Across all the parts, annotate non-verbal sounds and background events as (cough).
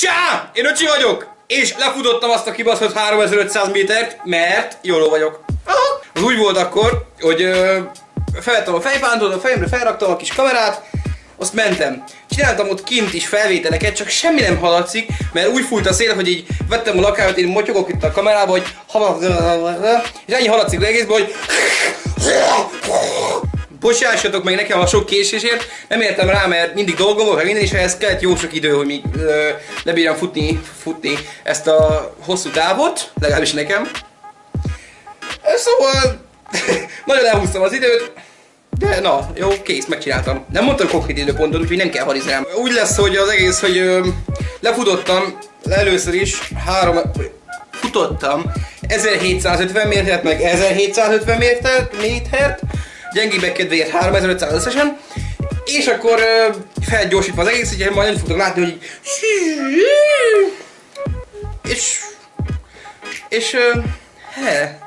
Csá! Én öcsi vagyok! És lefutottam azt a kibaszott 3500 métert, mert jóló vagyok. Aha. Az úgy volt akkor, hogy ö, felvettem a fejpántot, a fejemre felraktam a kis kamerát, azt mentem. Csináltam ott kint is felvételeket, csak semmi nem hallatszik, mert úgy fújt a szél, hogy így vettem a lakáját, én motyogok itt a kamerába, hogy és ennyi hallatszik egészben, hogy Bocsássatok meg nekem a sok késésért, nem értem rá, mert mindig dolgom volt, minden, és ehhez kellett jó sok idő, hogy még lebírjam futni, futni ezt a hosszú távot, legalábbis nekem. Szóval (laughs) nagyon elhúztam az időt, de na, jó, kész, megcsináltam. Nem mondtam konkrét időpontot, úgyhogy nem kell harizni rám. Úgy lesz, hogy az egész, hogy ö, lefutottam először is három, futottam 1750 métert, meg 1750 métert, métert gyengébbek kedvéért 3500 összesen, és akkor felgyorsítva az egész, ugye majd nem fogtok látni, hogy. És... És... He.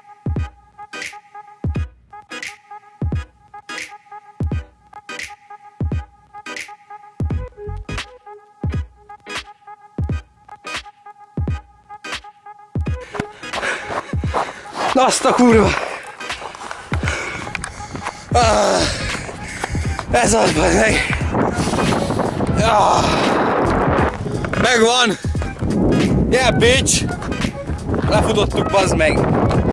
Azt a kurva! Ah, ez az, meg! Ah, megvan! Yeah, bitch! Lefutottuk, bazd meg!